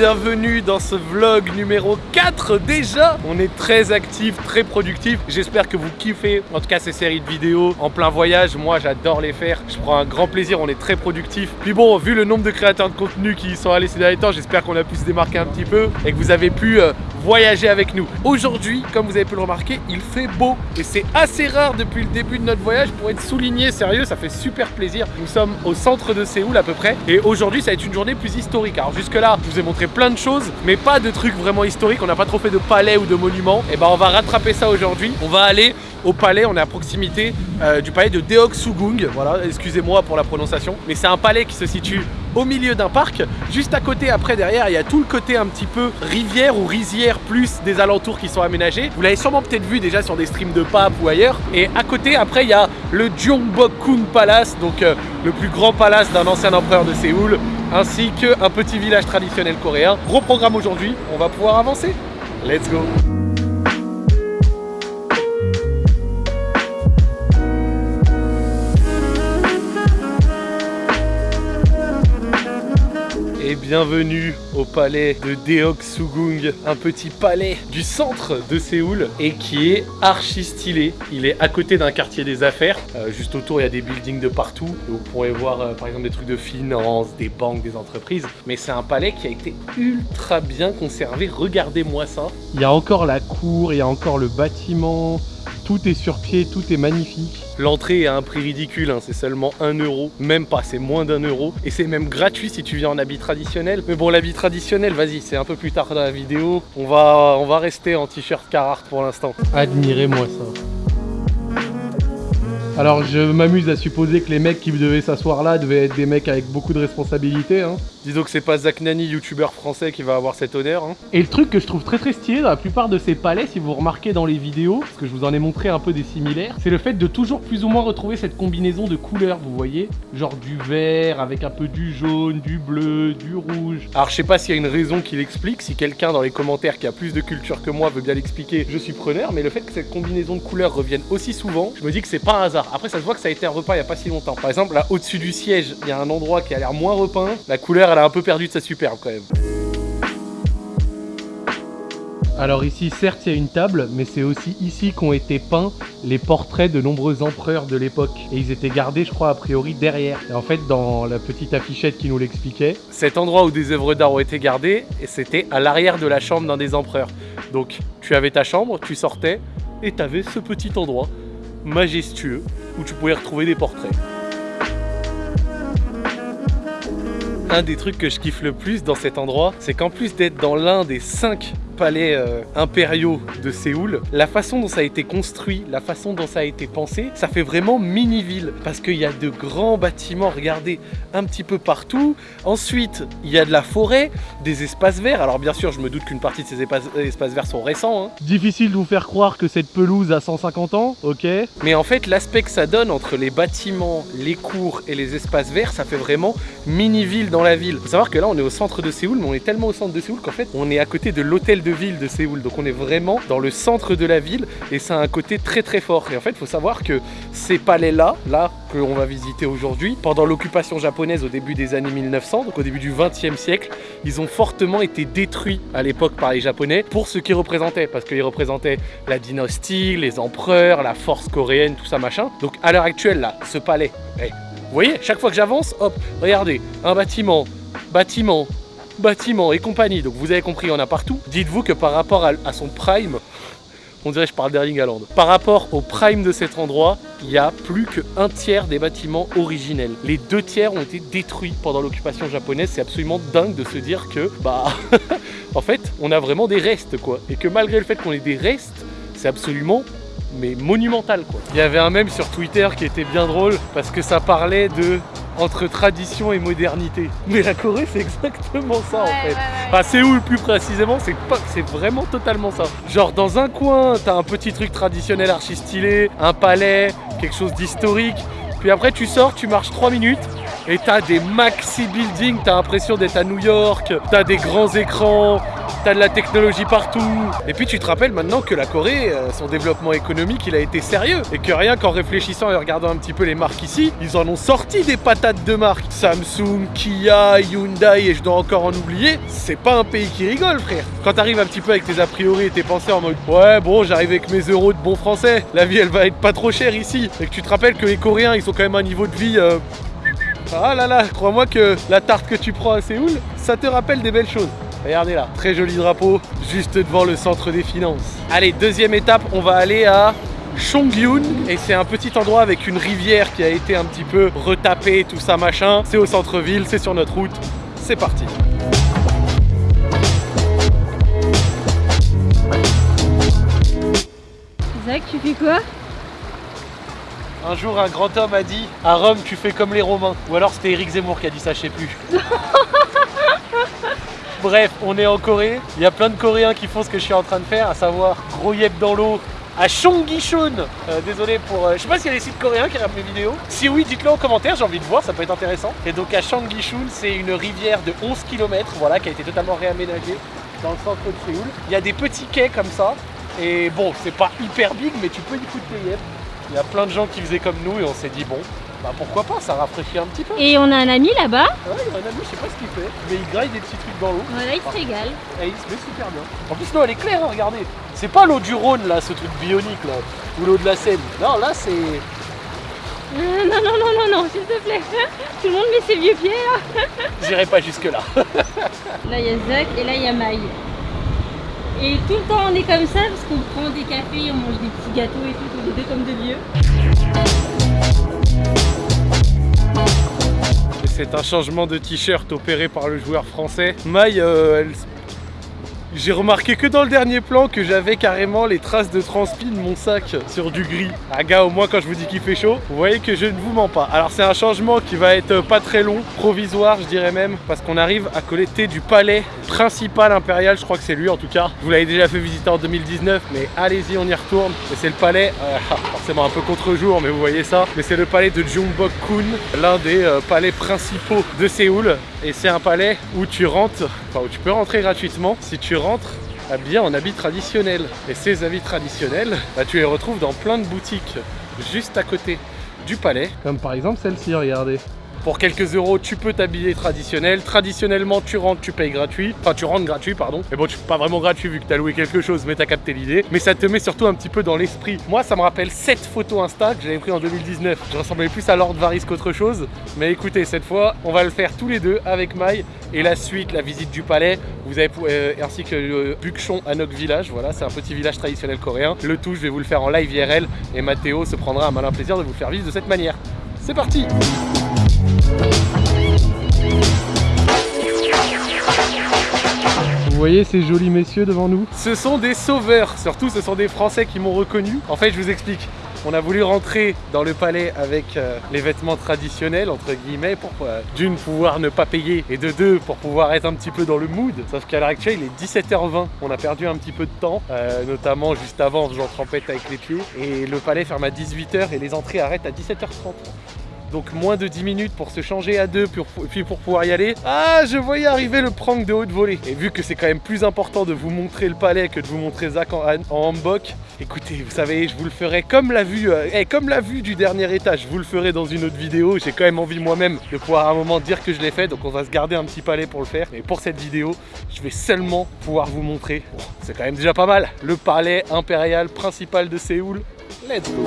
bienvenue dans ce vlog numéro 4 déjà On est très actif, très productif, j'espère que vous kiffez. En tout cas ces séries de vidéos en plein voyage, moi j'adore les faire, je prends un grand plaisir, on est très productif. Puis bon, vu le nombre de créateurs de contenu qui sont allés ces derniers temps, j'espère qu'on a pu se démarquer un petit peu et que vous avez pu euh, voyager avec nous. Aujourd'hui, comme vous avez pu le remarquer, il fait beau. Et c'est assez rare depuis le début de notre voyage pour être souligné, sérieux, ça fait super plaisir. Nous sommes au centre de Séoul à peu près. Et aujourd'hui ça va être une journée plus historique. Alors jusque là, je vous ai montré plein de choses, mais pas de trucs vraiment historiques, on n'a pas trop fait de palais ou de monuments. Et ben on va rattraper ça aujourd'hui. On va aller au palais, on est à proximité euh, du palais de Deoksugung, voilà, excusez-moi pour la prononciation, mais c'est un palais qui se situe au milieu d'un parc, juste à côté après derrière il y a tout le côté un petit peu rivière ou rizière plus des alentours qui sont aménagés, vous l'avez sûrement peut-être vu déjà sur des streams de pape ou ailleurs, et à côté après il y a le Gyeongbokgung Palace, donc euh, le plus grand palace d'un ancien empereur de Séoul, ainsi qu'un petit village traditionnel coréen. Gros programme aujourd'hui, on va pouvoir avancer. Let's go et bienvenue au palais de Deoksugung, un petit palais du centre de Séoul et qui est archi stylé. Il est à côté d'un quartier des affaires, euh, juste autour il y a des buildings de partout. Vous pourrez voir euh, par exemple des trucs de finance, des banques, des entreprises. Mais c'est un palais qui a été ultra bien conservé, regardez-moi ça. Il y a encore la cour, il y a encore le bâtiment, tout est sur pied, tout est magnifique. L'entrée est à un prix ridicule, hein, c'est seulement 1 euro, même pas, c'est moins d'un euro. Et c'est même gratuit si tu viens en habit traditionnel. Mais bon, l'habit traditionnel, vas-y, c'est un peu plus tard dans la vidéo. On va, on va rester en t-shirt Carhartt pour l'instant. Admirez-moi ça. Alors je m'amuse à supposer que les mecs qui devaient s'asseoir là devaient être des mecs avec beaucoup de responsabilités. Hein. Disons que c'est pas Zach Nani, youtubeur français, qui va avoir cet honneur. Hein. Et le truc que je trouve très très stylé dans la plupart de ces palais, si vous remarquez dans les vidéos, parce que je vous en ai montré un peu des similaires, c'est le fait de toujours plus ou moins retrouver cette combinaison de couleurs, vous voyez Genre du vert avec un peu du jaune, du bleu, du rouge. Alors je sais pas s'il y a une raison qui l'explique, si quelqu'un dans les commentaires qui a plus de culture que moi veut bien l'expliquer, je suis preneur, mais le fait que cette combinaison de couleurs revienne aussi souvent, je me dis que c'est pas un hasard. Après ça se voit que ça a été un repas il y a pas si longtemps. Par exemple là au-dessus du siège, il y a un endroit qui a l'air moins repeint, la couleur elle a un peu perdu de sa superbe quand même. Alors ici, certes, il y a une table, mais c'est aussi ici qu'ont été peints les portraits de nombreux empereurs de l'époque. Et ils étaient gardés, je crois, a priori derrière. Et en fait, dans la petite affichette qui nous l'expliquait, cet endroit où des œuvres d'art ont été gardées, c'était à l'arrière de la chambre d'un des empereurs. Donc, tu avais ta chambre, tu sortais, et tu avais ce petit endroit majestueux où tu pouvais retrouver des portraits. Un des trucs que je kiffe le plus dans cet endroit, c'est qu'en plus d'être dans l'un des cinq palais euh, impériaux de Séoul, la façon dont ça a été construit, la façon dont ça a été pensé, ça fait vraiment mini-ville parce qu'il y a de grands bâtiments, regardez, un petit peu partout. Ensuite, il y a de la forêt, des espaces verts. Alors bien sûr, je me doute qu'une partie de ces espaces, verts sont récents. Hein. Difficile de vous faire croire que cette pelouse a 150 ans, ok Mais en fait, l'aspect que ça donne entre les bâtiments, les cours et les espaces verts, ça fait vraiment mini-ville dans la ville. Faut savoir que là, on est au centre de Séoul, mais on est tellement au centre de Séoul qu'en fait, on est à côté de l'hôtel de ville de Séoul. Donc on est vraiment dans le centre de la ville et ça a un côté très très fort. Et en fait, il faut savoir que ces palais-là, là, qu'on va visiter aujourd'hui, pendant l'occupation japonaise au début des années 1900, donc au début du 20e siècle, ils ont fortement été détruits à l'époque par les Japonais pour ce qu'ils représentaient, parce qu'ils représentaient la dynastie, les empereurs, la force coréenne, tout ça machin. Donc à l'heure actuelle, là, ce palais, vous voyez, chaque fois que j'avance, hop, regardez, un bâtiment, bâtiment, bâtiments et compagnie, donc vous avez compris, il y en a partout. Dites-vous que par rapport à, son prime, on dirait que je parle d'Erling Haaland. Par rapport au prime de cet endroit, il y a plus qu'un tiers des bâtiments originels. Les deux tiers ont été détruits pendant l'occupation japonaise. C'est absolument dingue de se dire que, bah, en fait, on a vraiment des restes, quoi. Et que malgré le fait qu'on ait des restes, c'est absolument mais monumental quoi. Il y avait un mème sur Twitter qui était bien drôle parce que ça parlait de entre tradition et modernité. Mais la Corée, c'est exactement ça en fait. Enfin, c'est où le plus précisément, c'est pas, c'est vraiment totalement ça. Genre dans un coin, t'as un petit truc traditionnel archi stylé, un palais, quelque chose d'historique. Puis après, tu sors, tu marches 3 minutes et t'as des maxi buildings, t'as l'impression d'être à New York, t'as des grands écrans, t'as de la technologie partout. Et puis tu te rappelles maintenant que la Corée, euh, son développement économique, il a été sérieux. Et que rien qu'en réfléchissant et regardant un petit peu les marques ici, ils en ont sorti des patates de marques. Samsung, Kia, Hyundai et je dois encore en oublier. C'est pas un pays qui rigole, frère. Quand t'arrives un petit peu avec tes a priori et tes pensées en mode ouais, bon, j'arrive avec mes euros de bon français, la vie elle va être pas trop chère ici. Et que tu te rappelles que les Coréens, ils ont quand même un niveau de vie. euh, ah là là, crois-moi que la tarte que tu prends à Séoul, ça te rappelle des belles choses. Regardez là, très joli drapeau, juste devant le centre des finances. Allez, deuxième étape, on va aller à Chongyun et c'est un petit endroit avec une rivière qui a été un petit peu retapée, tout ça machin. C'est au centre-ville, c'est sur notre route. C'est parti. Zach, tu fais quoi? Un jour, un grand homme a dit à Rome, tu fais comme les Romains. Ou alors c'était Eric Zemmour qui a dit ça, je sais plus. Bref, on est en Corée. Il y a plein de Coréens qui font ce que je suis en train de faire, à savoir yep dans l'eau à Chonggishun. Euh, désolé pour. euh, je sais pas s'il y a des sites coréens qui regardent mes vidéos. Si oui, dites-le en commentaire, j'ai envie de voir, ça peut être intéressant. Et donc à Chonggishun, c'est une rivière de 11 km, voilà, qui a été totalement réaménagée dans le centre de Séoul. Il y a des petits quais comme ça. Et bon, c'est pas hyper big, mais tu peux y foutre tes yep. Il y a plein de gens qui faisaient comme nous et on s'est dit bon, bah pourquoi pas, ça rafraîchit un petit peu. Et on a un ami là-bas. Ouais, il y a un ami, je sais pas ce qu'il fait, mais il graille des petits trucs dans l'eau. Voilà, il se régale. Et il se met super bien. En plus, l'eau elle est claire, hein, regardez. C'est pas l'eau du Rhône là, ce truc bionique là, ou l'eau de la Seine. Non, là c'est. Euh, non, non, non, non, non, s'il te plaît. Tout le monde met ses vieux pieds là. J'irai pas jusque là. Il y a Zach et là, il y a Maï. Et tout le temps, on est comme ça parce qu'on prend des cafés, on mange des petits gâteaux et tout, tous les deux comme de vieux. C'est un changement de t-shirt opéré par le joueur français. Maï, euh, j'ai remarqué que dans le dernier plan que j'avais carrément les traces de transpi de mon sac sur du gris. Ah gars, au moins quand je vous dis qu'il fait chaud, vous voyez que je ne vous mens pas. Alors c'est un changement qui va être pas très long, provisoire je dirais même, parce qu'on arrive à collecter du palais principal impérial, je crois que c'est lui en tout cas. Vous l'avez déjà fait visiter en 2019, mais allez-y on y retourne. Et c'est le palais, euh, forcément un peu contre-jour, mais vous voyez ça. Mais c'est le palais de Jungbok-kun, l'un des euh, palais principaux de Séoul. Et c'est un palais où tu rentres, enfin où tu peux rentrer gratuitement si tu rentres habillé en habits traditionnels. Et ces habits traditionnels, bah, tu les retrouves dans plein de boutiques juste à côté du palais. Comme par exemple celle-ci, regardez. Pour quelques euros, tu peux t'habiller traditionnel. Traditionnellement, tu rentres, tu payes gratuit. Enfin, tu rentres gratuit, pardon. Mais bon, tu pas vraiment gratuit vu que tu as loué quelque chose, mais tu as capté l'idée. Mais ça te met surtout un petit peu dans l'esprit. Moi, ça me rappelle cette photo Insta que j'avais pris en 2019. Je ressemblais plus à Lord Varys qu'autre chose. Mais écoutez, cette fois, on va le faire tous les deux avec Maï. Et la suite, la visite du palais, vous avez euh, ainsi que le Bukchon Anok Village. Voilà, c'est un petit village traditionnel coréen. Le tout, je vais vous le faire en live IRL. Et Mathéo se prendra un malin plaisir de vous faire vivre de cette manière. C'est parti Vous voyez ces jolis messieurs devant nous Ce sont des sauveurs, surtout ce sont des Français qui m'ont reconnu. En fait, je vous explique. On a voulu rentrer dans le palais avec euh, les vêtements traditionnels, entre guillemets, pour euh, d'une pouvoir ne pas payer et de deux pour pouvoir être un petit peu dans le mood. Sauf qu'à l'heure actuelle, il est 17h20. On a perdu un petit peu de temps, euh, notamment juste avant, en faisant trempette avec les pieds. Et le palais ferme à 18h et les entrées arrêtent à 17h30. Donc moins de 10 minutes pour se changer à deux, puis pour pouvoir y aller. Ah, je voyais arriver le prank de haute volée. Et vu que c'est quand même plus important de vous montrer le palais que de vous montrer Zach en, hanbok, écoutez, vous savez, je vous le ferai comme la vue, euh, eh, comme la vue du dernier étage. Je vous le ferai dans une autre vidéo. J'ai quand même envie moi-même de pouvoir à un moment dire que je l'ai fait. Donc on va se garder un petit palais pour le faire. Mais pour cette vidéo, je vais seulement pouvoir vous montrer. C'est quand même déjà pas mal. Le palais impérial principal de Séoul. Let's go.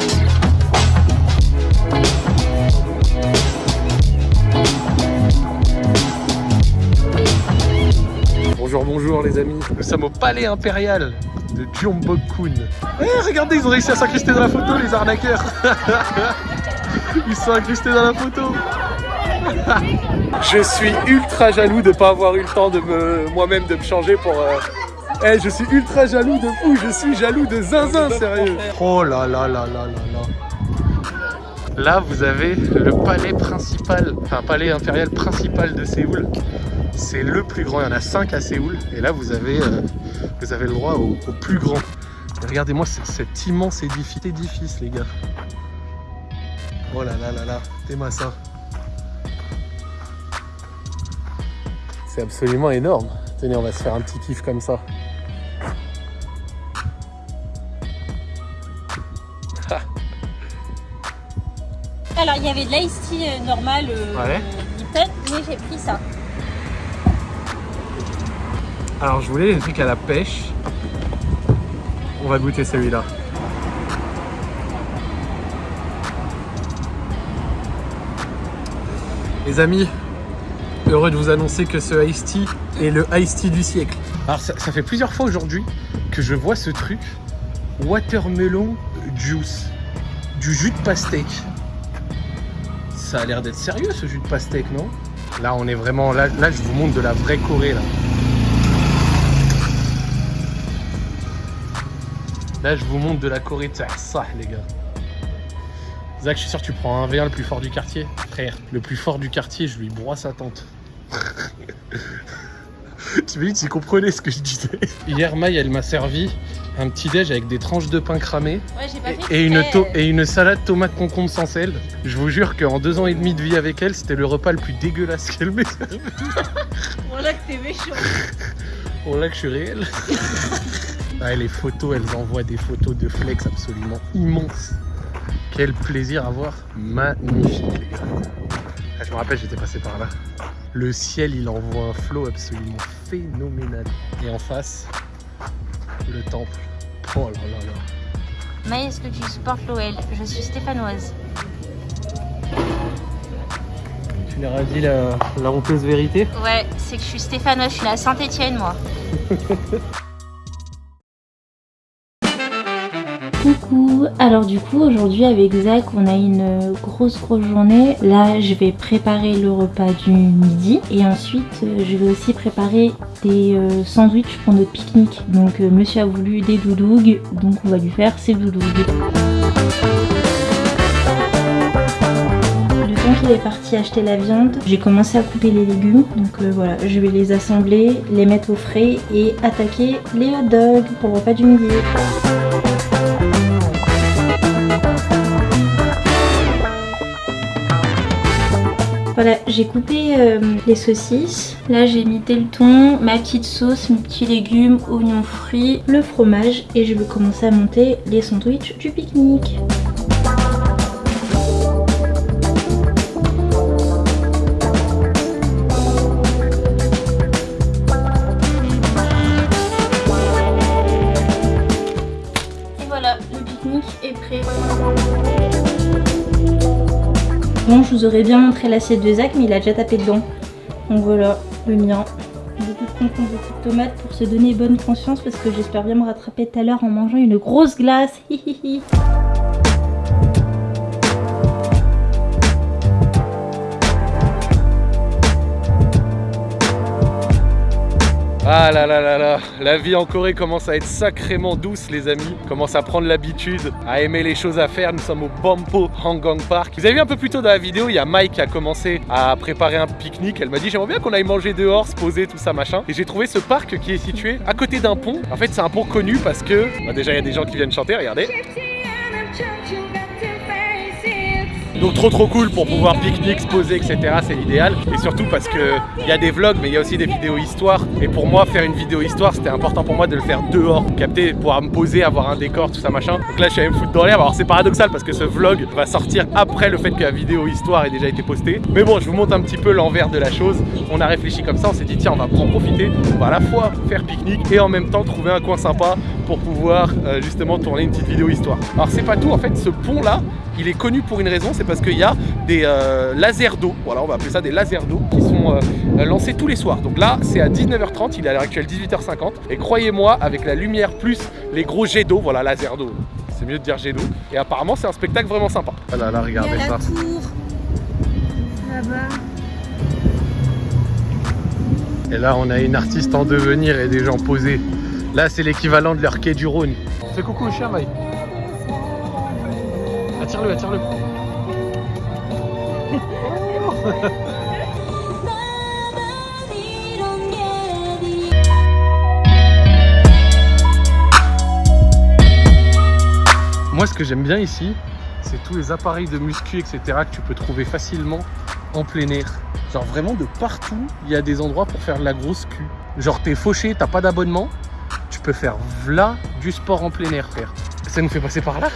Bonjour, bonjour les amis. Nous sommes au palais impérial de Gyeongbokgung. Eh, regardez, ils ont réussi à s'incruster dans la photo, les arnaqueurs. Ils sont incrustés dans la photo. Je suis ultra jaloux de pas avoir eu le temps de me moi-même de me changer pour. euh, Eh, je suis ultra jaloux de fou. Je suis jaloux de zinzin, sérieux. Oh là là là là là là. Là, vous avez le palais principal, enfin palais impérial principal de Séoul. C'est le plus grand, il y en a 5 à Séoul. Et là, vous avez, euh, vous avez le droit au, au plus grand. Regardez-moi ce- cet immense édifice, édifice, les gars. Oh là là là là, t'es ça. C'est absolument énorme. Tenez, on va se faire un petit kiff comme ça. Alors, il y avait de l'ice tea euh, normal, euh, Ouais. Lipton, mais j'ai pris ça. Alors je voulais des trucs à la pêche. On va goûter celui-là. Les amis, heureux de vous annoncer que ce Ice Tea est le Ice Tea du siècle. Alors ça, fait plusieurs fois aujourd'hui que je vois ce truc Watermelon Juice. Du jus de pastèque. Ça a l'air d'être sérieux ce jus de pastèque, non? Là on est vraiment... Là je vous montre de la vraie Corée là. Là, je vous montre de la Corée de ça, les gars. Zach, je suis sûr que tu prends un V1 le plus fort du quartier. Frère, le plus fort du quartier, je lui broie sa tente. tu me dis, tu comprenais ce que je disais. Hier, Maï, elle m'a servi un petit déj avec des tranches de pain cramé Ouais, j'ai pas fait et une, et une salade tomate concombre sans sel. Je vous jure qu'en deux ans et demi de vie avec elle, c'était le repas le plus dégueulasse qu'elle m'ait servi. Voilà que t'es méchant. Oh là que je suis réel. Ouais, les photos, elles envoient des photos de flex absolument immenses. Quel plaisir à voir. Magnifique, les gars. Ah, je me rappelle, j'étais passé par là. Le ciel, il envoie un flow absolument phénoménal. Et en face, le temple. Oh là là là. Maë, est-ce que tu supportes l'OL Je suis stéphanoise. Tu leur as dit la, la honteuse vérité? Ouais, c'est que je suis stéphanoise, je suis à Saint-Etienne, moi. Coucou, alors du coup aujourd'hui avec Zach on a une grosse grosse journée. Là je vais préparer le repas du midi et ensuite euh, je vais aussi préparer des euh, sandwichs pour notre pique-nique. Donc euh, monsieur a voulu des doudougues donc on va lui faire ses temps qu'il est parti acheter la viande, j'ai commencé à couper les légumes. Donc voilà, je vais les assembler, les mettre au frais et attaquer les hot dogs pour le repas du midi. Voilà, j'ai coupé euh, les saucisses. Là, j'ai mis le thon, ma petite sauce, mes petits légumes, oignons frits, le fromage et je vais commencer à monter les sandwichs du pique-nique. Et voilà, le pique-nique est prêt. Bon, je vous aurais bien montré l'assiette de Zach, mais il a déjà tapé dedans. Donc voilà, le mien. Beaucoup de concombre, beaucoup de tomates pour se donner bonne conscience parce que j'espère bien me rattraper tout à l'heure en mangeant une grosse glace. Ah là là là là, la vie en Corée commence à être sacrément douce les amis, commence à prendre l'habitude, à aimer les choses à faire, nous sommes au Bampo Hangang Park. Vous avez vu un peu plus tôt dans la vidéo, il y a Mike qui a commencé à préparer un pique-nique, elle m'a dit j'aimerais bien qu'on aille manger dehors, se poser, tout ça machin. Et j'ai trouvé ce parc qui est situé à côté d'un pont. En fait c'est un pont connu parce que, bah, déjà il y a des gens qui viennent chanter, regardez. Donc trop trop cool pour pouvoir pique-nique, se poser, etc. C'est l'idéal. Et surtout parce que il y a des vlogs, mais il y a aussi des vidéos histoire. Et pour moi, faire une vidéo histoire, c'était important pour moi de le faire dehors, capter, pouvoir me poser, avoir un décor, tout ça machin. Donc là, je suis allé me foutre dans l'herbe. Alors c'est paradoxal parce que ce vlog va sortir après le fait que la vidéo histoire ait déjà été postée. Mais bon, je vous montre un petit peu l'envers de la chose. On a réfléchi comme ça, on s'est dit tiens, on va en profiter. On va à la fois faire pique-nique et en même temps trouver un coin sympa pour pouvoir euh, justement tourner une petite vidéo histoire. Alors c'est pas tout, en fait, ce pont là, il est connu pour une raison, c'est parce qu'il y a des euh, lasers d'eau, voilà on va appeler ça des lasers d'eau, qui sont euh, euh, lancés tous les soirs. Donc là c'est à 19h30, il est à l'heure actuelle 18h50, et croyez-moi, avec la lumière plus les gros jets d'eau, voilà laser d'eau, c'est mieux de dire jet d'eau, et apparemment c'est un spectacle vraiment sympa. Ah là là, regardez ça. Et là on a une artiste en devenir et des gens posés. Là c'est l'équivalent de leur quai du Rhône. Fais coucou au chien Maï. Moi, ce que j'aime bien ici, c'est tous les appareils de muscu, etc. que tu peux trouver facilement en plein air. Genre vraiment de partout, il y a des endroits pour faire de la grosse cul. Genre t'es fauché, t'as pas d'abonnement, tu peux faire v'là du sport en plein air, frère. Ça nous fait passer par là?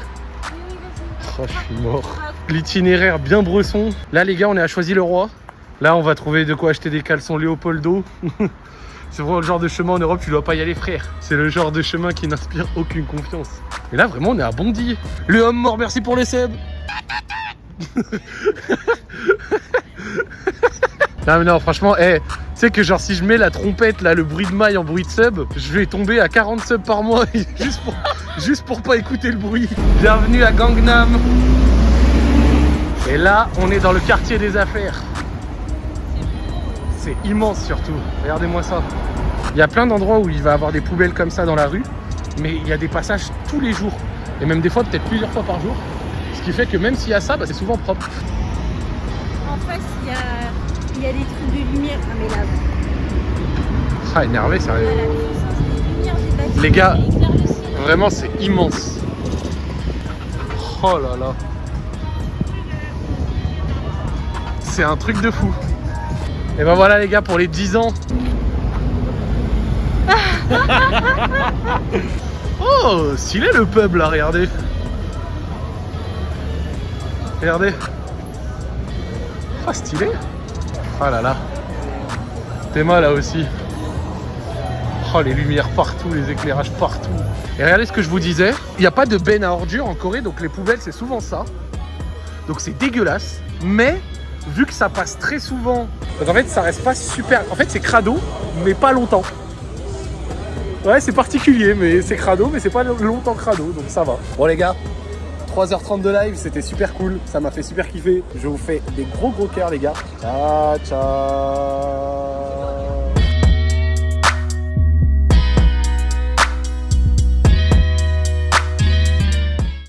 Oh, je suis mort. L'itinéraire bien bresson. Là, les gars, on est à Choisy-le-Roi. Là, on va trouver de quoi acheter des caleçons Léopoldo. C'est vraiment le genre de chemin en Europe, tu dois pas y aller, frère. C'est le genre de chemin qui n'inspire aucune confiance. Et là, vraiment, on est à Bondy. Le homme mort, merci pour les subs. non, mais non, franchement, eh, tu sais que genre si je mets la trompette, là, le bruit de maille en bruit de sub, je vais tomber à 40 subs par mois juste pour, juste pour pas écouter le bruit. Bienvenue à Gangnam. Et là, on est dans le quartier des affaires. C'est immense surtout. Regardez-moi ça. Il y a plein d'endroits où il va avoir des poubelles comme ça dans la rue, mais il y a des passages tous les jours. Et même des fois, peut-être plusieurs fois par jour. Ce qui fait que même s'il y a ça, bah, c'est souvent propre. En face, il y a, il y a des trucs de lumière. Ah, mais là, Ah, énervé, sérieux. voilà. Les gars, le. Vraiment, c'est immense. Oh là là. C'est un truc de fou. Et ben voilà les gars pour les 10 ans. oh, stylé le pub là, regardez. Regardez. Oh, stylé. Oh là là. Théma là aussi. Oh, les lumières partout, les éclairages partout. Et regardez ce que je vous disais, il n'y a pas de benne à ordures en Corée, donc les poubelles c'est souvent ça. Donc c'est dégueulasse, mais vu que ça passe très souvent, en fait ça reste pas super. En fait c'est crado, mais pas longtemps. Ouais, c'est particulier, mais c'est crado, mais c'est pas longtemps crado, donc ça va. Bon les gars, 3h30 de live, c'était super cool, ça m'a fait super kiffer. Je vous fais des gros gros cœurs les gars. Ciao, ciao